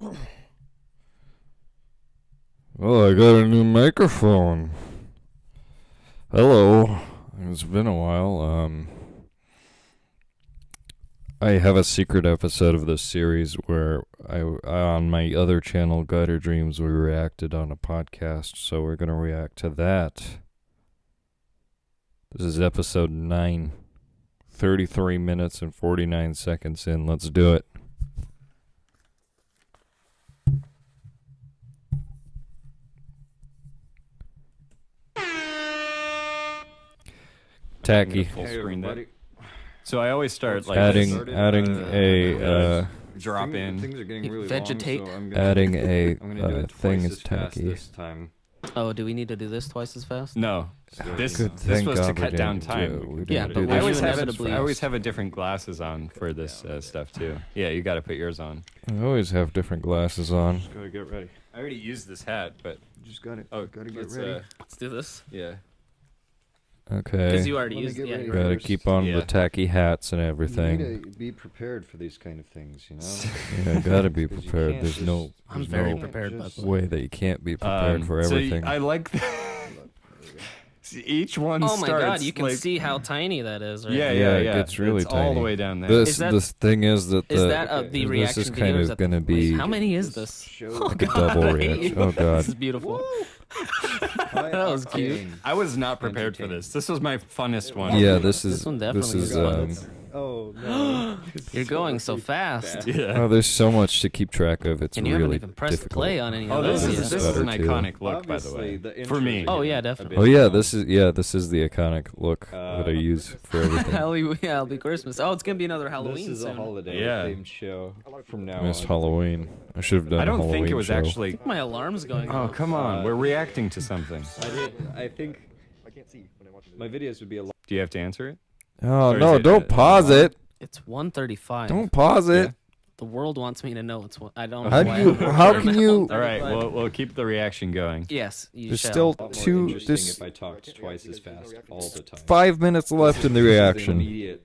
Well, I got a new microphone. Hello. It's been a while. Um I have a secret episode of this series where I on my other channel Gutter Dreams we reacted on a podcast, so we're going to react to that. This is episode 9. 33 minutes and 49 seconds in. Let's do it. Tacky. Full screen that. So I always start like Adding this. adding a uh drop in. Things are getting really Vegetate. long, so I'm gonna, adding a I'm gonna do uh, thing is tacky. this time. Oh, do we need to do this twice as fast? No, So, this. Good this was to God we cut down didn't do- time. Yeah, but do I always have inevitably- I always have a different glasses on for this uh, stuff too. Yeah, you got to put yours on. I always have different glasses on. Just gotta get ready. I already used this hat, but just gotta, oh, gotta get ready. uh, Let's do this. yeah. Okay. Because you already Let me used get yeah, Gotta keep on Yeah. the tacky hats and You everything. need to be prepared for these kind of things, you know. Yeah, gotta be prepared. can't There's just- no I'm very no prepared, by just- the way. way that you can't be prepared Um, for so y- everything. I like. The See, each one Oh my starts god, you can like, see how tiny that is, right? Yeah, Yeah, yeah, it yeah. gets really it's all the way down there. this that- this thing is that the Is that uh, the this reaction is video? kind of is that the- gonna be How many is this? Show like a double reaction. Oh god. This is beautiful. That was cute. I was not prepared for this. This was my funnest one. Yeah, this is This one this is was um Oh no. You're going so fast. Yeah. oh there's so much to keep track of. It's And you really haven't even pressed difficult. play on any Oh, of this those is this is an too. iconic look, by the way. the For me. Oh, yeah, definitely. Oh yeah, this is yeah, this is the iconic look that I Uh, use for everything. Halloween, yeah, it'll be Christmas. Oh, it's gonna be another Halloween This is soon. a holiday Yeah. themed show from now Missed on. Halloween. I should have done I don't Halloween think it was show. actually. My alarm's going Oh off. come on, Uh, we're reacting to something. I did. I think. I can't see when I watch. My videos would be a lot. Do you have to answer it? Oh Or is no, it, don't pause it. It's 1:35. Don't pause it. The world wants me to know it's one. I don't know How do why. you I'm- how can at you All right, 1:35. we'll we'll keep the reaction going. Yes, you There's shall. still lot more two interesting this if I talked twice as fast all the time. five minutes left in the This is reaction. immediate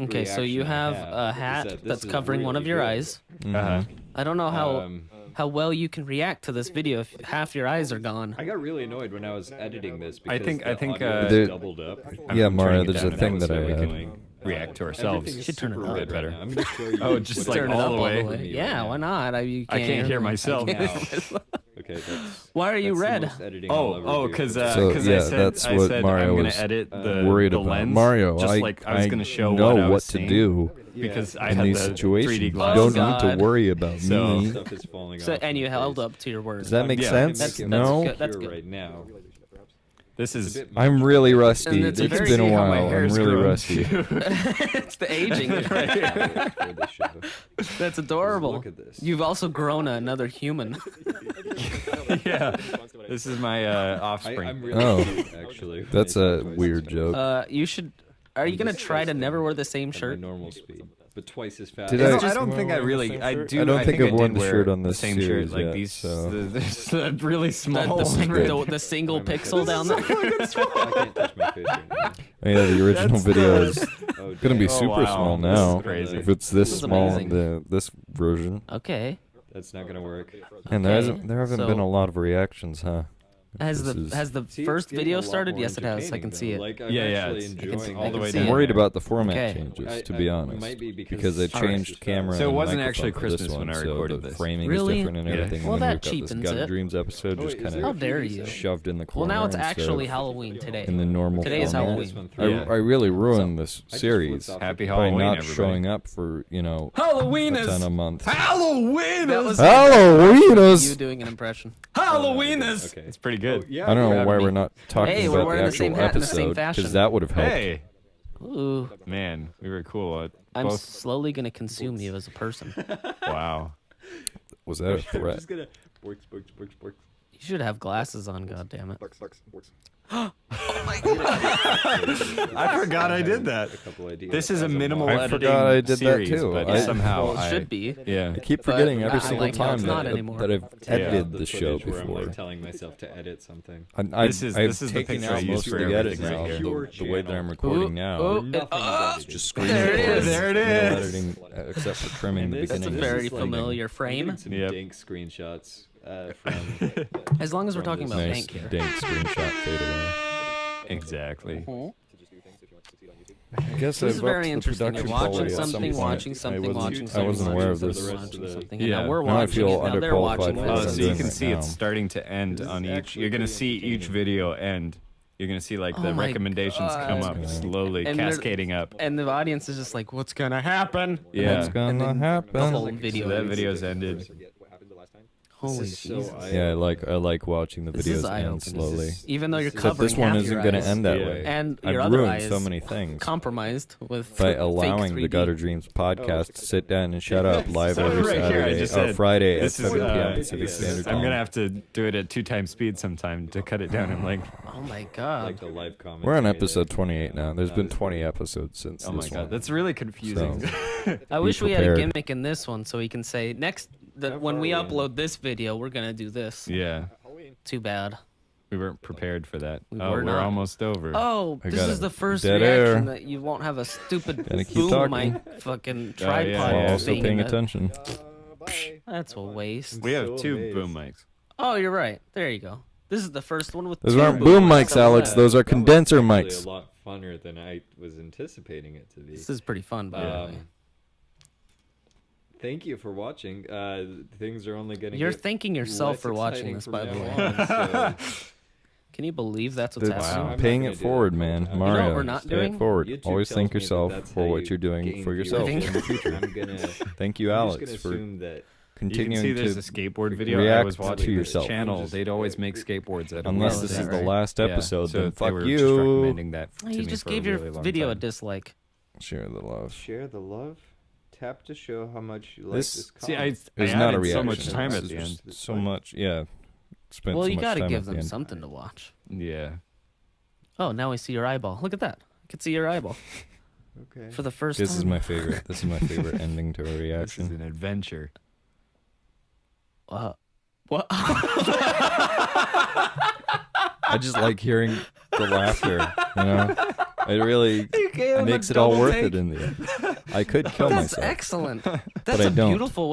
Okay, so you reaction I have have a is hat that this that's is covering one of really your good. eyes. Mhm. Uh-huh. I don't know how Um, how well you can react to this video if half your eyes are gone. I got really annoyed when I was editing this I think- I think, uh, There- doubled up. I'm Yeah, turning Mario, there's a thing that I we had. can react to ourselves. Everything should turn it super up. red Better. Right now. I'm gonna show you. Oh, just like it's all like the for way? Yeah, why not? I, you I can't hear me. myself. I can't- Okay, that's. Why are you red? Oh, oh, do. because So, uh, yeah, I said that's I what said Mario I'm gonna was edit uh, the Worried the about lens, Mario. Just I, like I was gonna show know what I was what to do because I in had these the situations. 3D You don't Oh, need to worry about So- me. Stuff is falling So, off and you held face. up to your word. Does that make Yeah. sense? That's- that's no. good. That's Here good. Right now. This is. I'm really rusty. it's It's very- been a See how my while. I'm really grown, rusty. it's the aging. For the. That's adorable. Look at this. You've also grown another human. yeah, this is my uh, offspring. I'm really Oh. cute, actually. That's a weird joke. Uh, you should. Are you gonna try to never wear the same shirt? normal speed, but twice as fast. Did It's I- not- I don't think I really. I do. I don't think I I've worn did the shirt on the this same series shirt, like yet, these. so- the, the, the really small. the, one. the, the single Why am I pixel down there. I can't touch my face right now. Oh, yeah, the original That's video is Oh, gonna be damn. Oh, super wow. small This is now. crazy. If it's this, This small, amazing. the this version, Okay. That's not gonna work. and there hasn't there haven't been a lot of reactions, huh? Has This the is- has the See, first video started? Yes, it has. I entertaining, can see it. Like, I'm Yeah, yeah, it's- enjoying see- I all the can way see I'm worried about the format Okay. changes, to be I- honest, might be because, because they changed fast. camera. So it wasn't actually for this Christmas when one, I so recorded the this. framing Really? is different and Yeah. everything. Well, and that we've got this cheapens Gut it. Dreams episode Oh, just kind there How of dare you? shoved in the corner. Well, now it's actually Halloween today. in the normal Today is. Halloween. I, through. Yeah. I really ruined this series Happy the- by Halloween, not showing up for you know Halloween a ton a month. Halloween That was Halloween you is. doing an impression. Halloween is. Okay. It's pretty good. Oh, yeah, I don't know why having we're not talking Hey, we're about wearing the the actual the same episode fashion. that would have helped. Hey, Ooh, man, we were cool. At I'm both. slowly gonna consume you as a person. Wow. Was that a I'm threat? just gonna bork, bork, bork, bork. You should have glasses on, God damn it. Bucks, bucks, works. I forgot I did that. A couple ideas This is a minimal model. I editing forgot I did that series, too. but I- somehow well, it should be. Yeah. I keep forgetting every single like time that, not that I've Yeah. edited The the show footage where I'm, before. like, telling myself to edit something. I, I, This is- I've this is the taken picture I out most for of the edit everything now. The, the way that I'm recording ooh, now. ooh. Nothing Ah, Just edited. screen There it recording. is. There it No editing, uh, except for trimming And the this- That's a very familiar frame. getting some Yep. dank screenshots uh, from. As long as we're talking about nice bank here. dank screenshot fade away. Exactly. Mhm. I guess This I've is very upped the interesting. You're watching quality at some something, watching something, I wasn't, watching something, aware of watching this. something, rest of the- something. Yeah. now we're Now I watching feel it. Now they're underqualified watching for Oh, what this. I'm so you doing can right see it's starting to end This on each. You're gonna see each video end. You're gonna see like the Oh my recommendations come up slowly, And cascading up. And the audience is just like, what's gonna happen? Yeah. What's gonna happen? The whole So that video's ended. Forget what happened the last time. Holy This is so Yeah, I like I like watching the This videos end slowly. Is- Even though you're But But covering this one half isn't going to end that Yeah. way. And I've your ruined eye so many things compromised with by allowing the 3D. Gutter Dreams podcast to sit down and shut up live So every right Saturday just or said, Friday at This 7 p.m. uh, Pacific this is- Standard I'm gonna have to do it at two times speed sometime to cut it down. I'm like, Oh my god! Like god. the live comment. We're on episode 28 now. There's been 20 episodes since oh my god, that's really confusing. I wish we had a gimmick in this one so we can say next that when we we upload this video, we're gonna do this. yeah, Too bad. we weren't prepared for that. We oh, were we're not. almost over. Oh, I this got is it. the first Dead reaction air. that you won't have a stupid Gotta keep boom talking. mic fucking Oh, yeah, tripod yeah. While also thing paying that- attention. Uh. That's a waste. we have so two amazed. boom mics. Oh, you're right. There you go. This is the first one with Those two aren't boom mics, How about Alex. that? Those are That was condenser actually mics. A lot funner than I was anticipating it to be. This is pretty fun, by the Um, way. Thank you for watching. Uh, things are only getting. You're thanking yourself for watching this, by the way. on, so Can you believe that's what's That's happening? I'm paying it do that forward, the whole man. time. You know what we're not doing? it forward. YouTube Always thank me that yourself for how what you you're doing for yourself in the future. I'm gonna. Thank you, I'm Alex, for gonna assume that You continuing can see there's to a skateboard video I react was to watching this yourself. channel. Just- They'd always make skateboards at Unless this is is the right? last Yeah, episode, so then they fuck were just you. recommending that to you me just for gave a your really long video a dislike. Share the love. share the love. Tap to show how much you like This- this. See, I. I It's not a added reaction. so much time This at the end. So fine. much, yeah. Spent Well, so you much gotta time give at the them something to watch. Yeah. Oh, now I see your eyeball. Look at that. I can see your eyeball okay. for the first This time. is my favorite. This is my favorite ending to a reaction. This is reaction. an adventure. Uh, what? I just like hearing the laughter. You know, it really It makes it all worth take. it in the end. I could kill That's myself. excellent. That's a beautiful way.